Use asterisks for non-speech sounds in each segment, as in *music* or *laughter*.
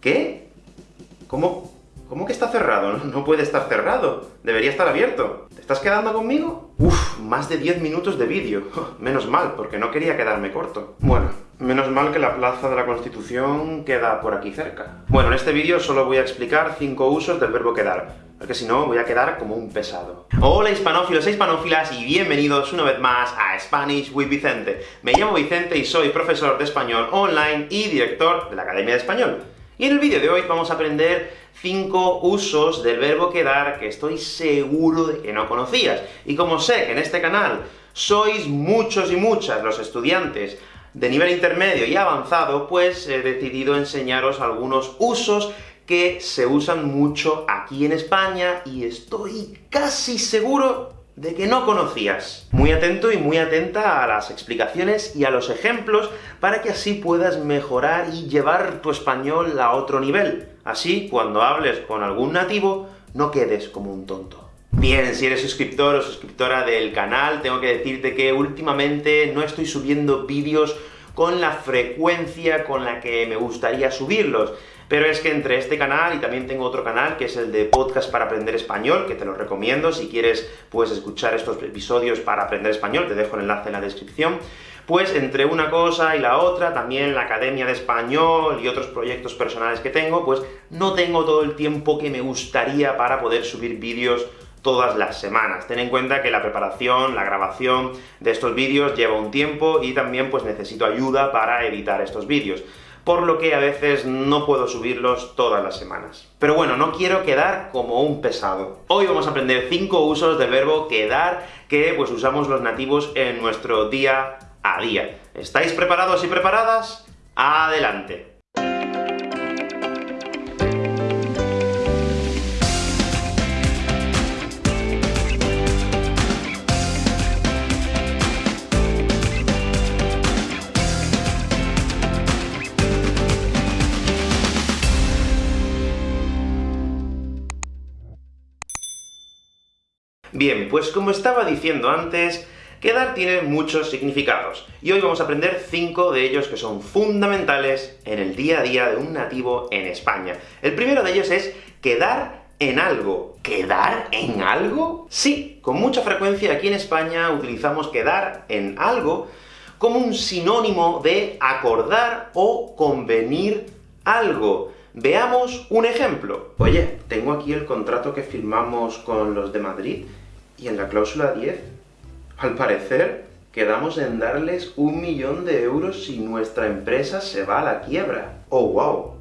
¿Qué? ¿Cómo? ¿Cómo que está cerrado? No puede estar cerrado. Debería estar abierto. ¿Te estás quedando conmigo? Uf, más de 10 minutos de vídeo. *laughs* Menos mal, porque no quería quedarme corto. Bueno, menos mal que la Plaza de la Constitución queda por aquí cerca. Bueno, en este vídeo solo voy a explicar 5 usos del verbo quedar porque si no voy a quedar como un pesado. Hola hispanófilos e hispanófilas, y bienvenidos una vez más a Spanish with Vicente. Me llamo Vicente y soy profesor de español online y director de la Academia de Español. Y en el vídeo de hoy vamos a aprender 5 usos del verbo quedar que estoy seguro de que no conocías. Y como sé que en este canal sois muchos y muchas los estudiantes de nivel intermedio y avanzado, pues he decidido enseñaros algunos usos que se usan mucho aquí en España, y estoy casi seguro de que no conocías. Muy atento y muy atenta a las explicaciones y a los ejemplos, para que así puedas mejorar y llevar tu español a otro nivel. Así, cuando hables con algún nativo, no quedes como un tonto. Bien, si eres suscriptor o suscriptora del canal, tengo que decirte que últimamente no estoy subiendo vídeos con la frecuencia con la que me gustaría subirlos. Pero es que entre este canal y también tengo otro canal, que es el de Podcast para Aprender Español, que te lo recomiendo, si quieres, puedes escuchar estos episodios para aprender español, te dejo el enlace en la descripción, pues entre una cosa y la otra, también la Academia de Español y otros proyectos personales que tengo, pues no tengo todo el tiempo que me gustaría para poder subir vídeos todas las semanas. Ten en cuenta que la preparación, la grabación de estos vídeos lleva un tiempo, y también pues necesito ayuda para editar estos vídeos por lo que a veces no puedo subirlos todas las semanas. Pero bueno, no quiero quedar como un pesado. Hoy vamos a aprender 5 usos del verbo quedar, que pues usamos los nativos en nuestro día a día. ¿Estáis preparados y preparadas? ¡Adelante! Bien, pues como estaba diciendo antes, quedar tiene muchos significados, y hoy vamos a aprender cinco de ellos que son fundamentales en el día a día de un nativo en España. El primero de ellos es quedar en algo. ¿Quedar en algo? Sí, con mucha frecuencia aquí en España utilizamos quedar en algo como un sinónimo de acordar o convenir algo. Veamos un ejemplo. Oye, tengo aquí el contrato que firmamos con los de Madrid, y en la cláusula 10, al parecer, quedamos en darles un millón de euros si nuestra empresa se va a la quiebra. ¡Oh, wow!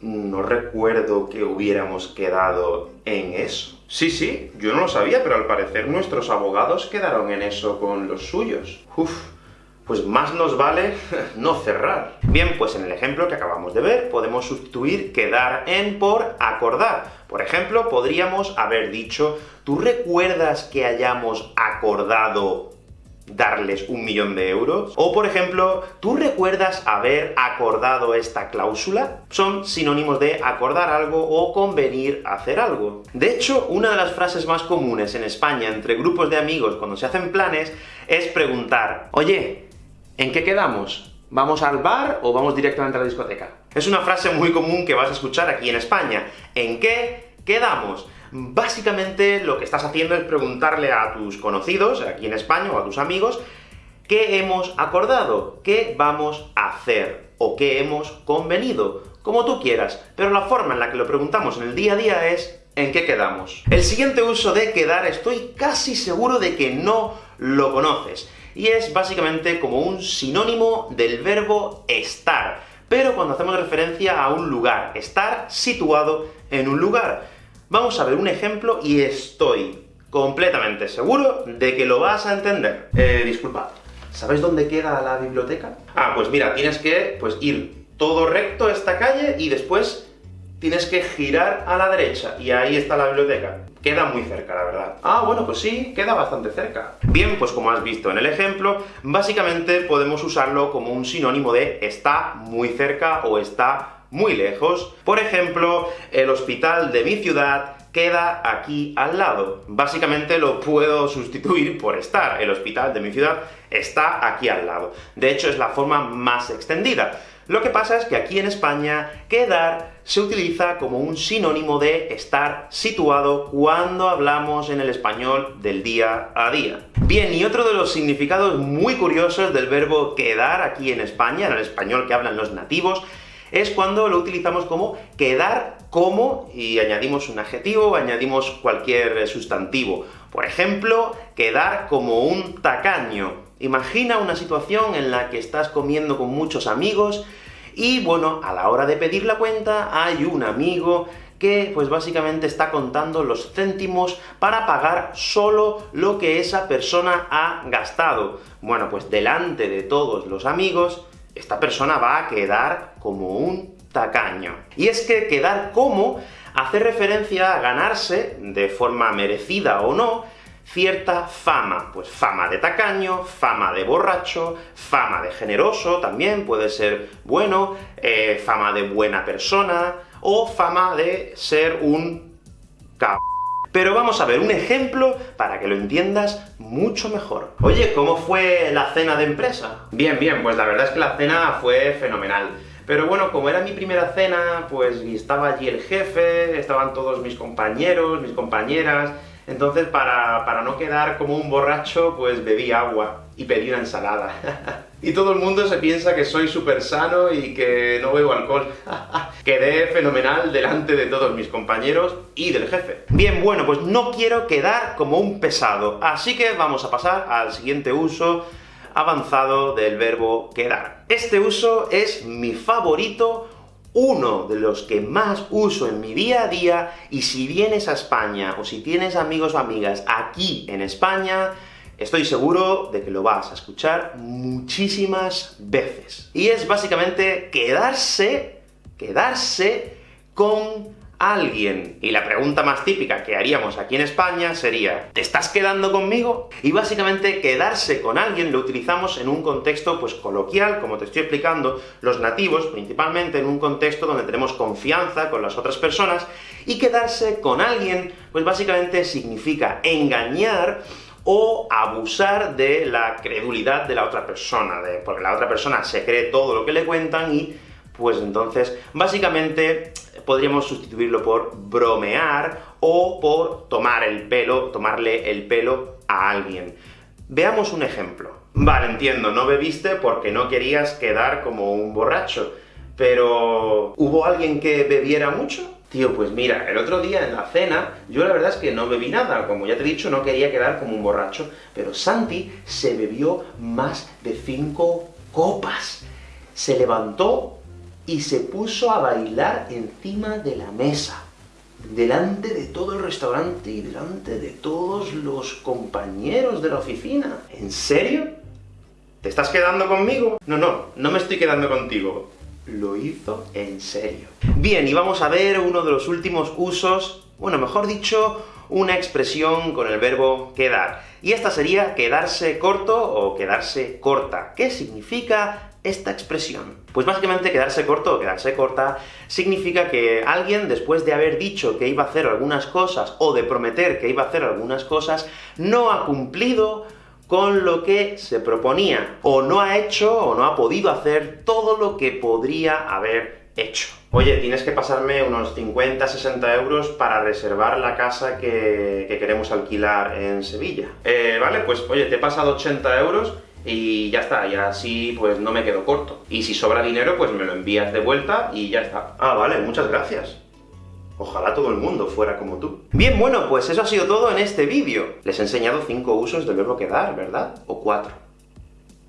No recuerdo que hubiéramos quedado en eso. Sí, sí, yo no lo sabía, pero al parecer nuestros abogados quedaron en eso con los suyos. Uf, pues más nos vale *laughs* no cerrar. Bien, pues en el ejemplo que acabamos de ver, podemos sustituir quedar en por acordar. Por ejemplo, podríamos haber dicho, ¿tú recuerdas que hayamos acordado darles un millón de euros? O, por ejemplo, ¿tú recuerdas haber acordado esta cláusula? Son sinónimos de acordar algo o convenir hacer algo. De hecho, una de las frases más comunes en España entre grupos de amigos cuando se hacen planes es preguntar, oye, ¿En qué quedamos? ¿Vamos al bar o vamos directamente a la discoteca? Es una frase muy común que vas a escuchar aquí en España. ¿En qué quedamos? Básicamente lo que estás haciendo es preguntarle a tus conocidos, aquí en España, o a tus amigos, ¿qué hemos acordado? ¿Qué vamos a hacer? ¿O qué hemos convenido? Como tú quieras, pero la forma en la que lo preguntamos en el día a día es ¿en qué quedamos? El siguiente uso de quedar estoy casi seguro de que no lo conoces, y es básicamente como un sinónimo del verbo estar, pero cuando hacemos referencia a un lugar, estar situado en un lugar. Vamos a ver un ejemplo, y estoy completamente seguro de que lo vas a entender. Eh, disculpad, ¿sabéis dónde queda la biblioteca? Ah, pues mira, tienes que pues, ir todo recto a esta calle, y después tienes que girar a la derecha, y ahí está la biblioteca. Queda muy cerca, la verdad. Ah, bueno, pues sí, queda bastante cerca. Bien, pues como has visto en el ejemplo, básicamente podemos usarlo como un sinónimo de está muy cerca o está muy lejos. Por ejemplo, el hospital de mi ciudad queda aquí al lado. Básicamente lo puedo sustituir por estar. El hospital de mi ciudad está aquí al lado. De hecho, es la forma más extendida. Lo que pasa es que aquí en España, quedar se utiliza como un sinónimo de estar situado cuando hablamos en el español del día a día. Bien, y otro de los significados muy curiosos del verbo quedar aquí en España, en el español que hablan los nativos, es cuando lo utilizamos como quedar como, y añadimos un adjetivo, añadimos cualquier sustantivo. Por ejemplo, quedar como un tacaño. Imagina una situación en la que estás comiendo con muchos amigos, y bueno, a la hora de pedir la cuenta, hay un amigo que, pues básicamente está contando los céntimos para pagar solo lo que esa persona ha gastado. Bueno, pues delante de todos los amigos, esta persona va a quedar como un tacaño. Y es que quedar como hace referencia a ganarse, de forma merecida o no, cierta fama, pues fama de tacaño, fama de borracho, fama de generoso, también puede ser bueno, eh, fama de buena persona, o fama de ser un c... Pero vamos a ver un ejemplo para que lo entiendas mucho mejor. Oye, ¿cómo fue la cena de empresa? Bien, bien, pues la verdad es que la cena fue fenomenal. Pero bueno, como era mi primera cena, pues estaba allí el jefe, estaban todos mis compañeros, mis compañeras, entonces, para, para, no quedar como un borracho, pues bebí agua y pedí una ensalada. *laughs* y todo el mundo se piensa que soy súper sano y que no bebo alcohol. *laughs* Quedé fenomenal delante de todos mis compañeros y del jefe. Bien, bueno, pues no quiero quedar como un pesado, así que vamos a pasar al siguiente uso avanzado del verbo quedar. Este uso es mi favorito uno de los que más uso en mi día a día, y si vienes a España, o si tienes amigos o amigas aquí en España, estoy seguro de que lo vas a escuchar muchísimas veces. Y es básicamente quedarse, quedarse con alguien. Y la pregunta más típica que haríamos aquí en España sería, ¿te estás quedando conmigo? Y básicamente quedarse con alguien lo utilizamos en un contexto pues coloquial, como te estoy explicando, los nativos, principalmente en un contexto donde tenemos confianza con las otras personas, y quedarse con alguien, pues básicamente significa engañar o abusar de la credulidad de la otra persona, de, porque la otra persona se cree todo lo que le cuentan y pues entonces, básicamente, podríamos sustituirlo por bromear o por tomar el pelo, tomarle el pelo a alguien. Veamos un ejemplo. Vale, entiendo, no bebiste porque no querías quedar como un borracho, pero ¿hubo alguien que bebiera mucho? Tío, pues mira, el otro día en la cena, yo la verdad es que no bebí nada, como ya te he dicho, no quería quedar como un borracho, pero Santi se bebió más de cinco copas. Se levantó y se puso a bailar encima de la mesa, delante de todo el restaurante y delante de todos los compañeros de la oficina. ¿En serio? ¿Te estás quedando conmigo? No, no, no me estoy quedando contigo. Lo hizo en serio. Bien, y vamos a ver uno de los últimos usos, bueno, mejor dicho, una expresión con el verbo quedar. Y esta sería quedarse corto o quedarse corta. ¿Qué significa esta expresión? Pues básicamente quedarse corto o quedarse corta significa que alguien, después de haber dicho que iba a hacer algunas cosas, o de prometer que iba a hacer algunas cosas, no ha cumplido con lo que se proponía, o no ha hecho, o no ha podido hacer todo lo que podría haber hecho. Oye, tienes que pasarme unos 50, 60 euros para reservar la casa que, que queremos alquilar en Sevilla. Eh, vale, pues oye, te he pasado 80 euros, y ya está, y así pues no me quedo corto. Y si sobra dinero, pues me lo envías de vuelta y ya está. Ah, vale, muchas gracias. Ojalá todo el mundo fuera como tú. Bien, bueno, pues eso ha sido todo en este vídeo. Les he enseñado cinco usos del verbo quedar, ¿verdad? O cuatro.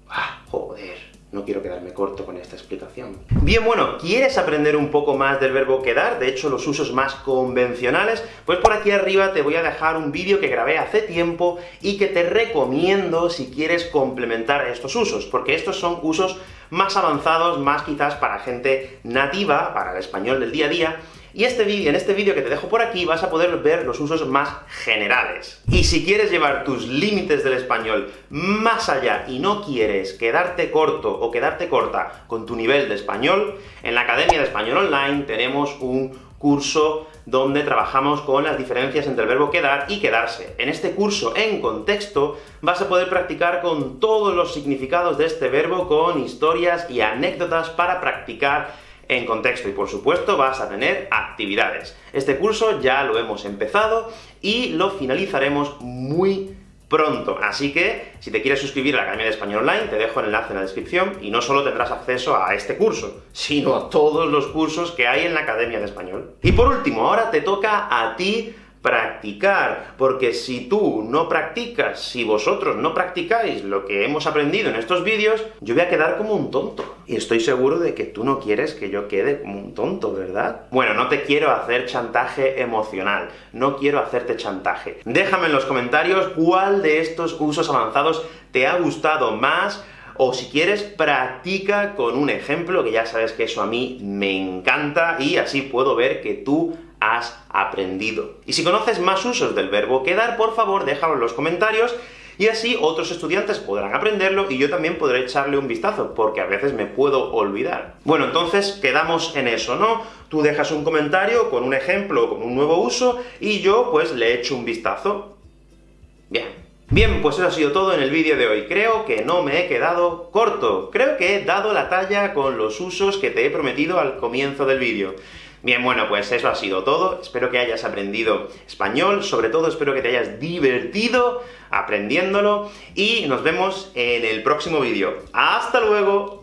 Ah, joder. No quiero quedarme corto con esta explicación. Bien, bueno, ¿quieres aprender un poco más del verbo quedar? De hecho, los usos más convencionales, pues por aquí arriba te voy a dejar un vídeo que grabé hace tiempo y que te recomiendo si quieres complementar estos usos, porque estos son usos más avanzados, más quizás para gente nativa, para el español del día a día, y este vídeo, en este vídeo que te dejo por aquí vas a poder ver los usos más generales. Y si quieres llevar tus límites del español más allá y no quieres quedarte corto o quedarte corta con tu nivel de español, en la Academia de Español Online tenemos un curso donde trabajamos con las diferencias entre el verbo quedar y quedarse. En este curso, en contexto, vas a poder practicar con todos los significados de este verbo, con historias y anécdotas para practicar en contexto, y por supuesto vas a tener actividades. Este curso ya lo hemos empezado, y lo finalizaremos muy pronto. Así que, si te quieres suscribir a la Academia de Español Online, te dejo el enlace en la descripción, y no solo tendrás acceso a este curso, sino a todos los cursos que hay en la Academia de Español. Y por último, ahora te toca a ti practicar, porque si tú no practicas, si vosotros no practicáis lo que hemos aprendido en estos vídeos, yo voy a quedar como un tonto. Y estoy seguro de que tú no quieres que yo quede como un tonto, ¿verdad? Bueno, no te quiero hacer chantaje emocional, no quiero hacerte chantaje. Déjame en los comentarios cuál de estos usos avanzados te ha gustado más, o si quieres, practica con un ejemplo, que ya sabes que eso a mí me encanta, y así puedo ver que tú has aprendido. Y si conoces más usos del verbo quedar, por favor déjalo en los comentarios, y así otros estudiantes podrán aprenderlo, y yo también podré echarle un vistazo, porque a veces me puedo olvidar. Bueno, entonces quedamos en eso, ¿no? Tú dejas un comentario con un ejemplo o con un nuevo uso, y yo pues le echo un vistazo. Bien. Bien, pues eso ha sido todo en el vídeo de hoy. Creo que no me he quedado corto. Creo que he dado la talla con los usos que te he prometido al comienzo del vídeo. Bien, bueno, pues eso ha sido todo. Espero que hayas aprendido español, sobre todo espero que te hayas divertido aprendiéndolo, y nos vemos en el próximo vídeo. ¡Hasta luego!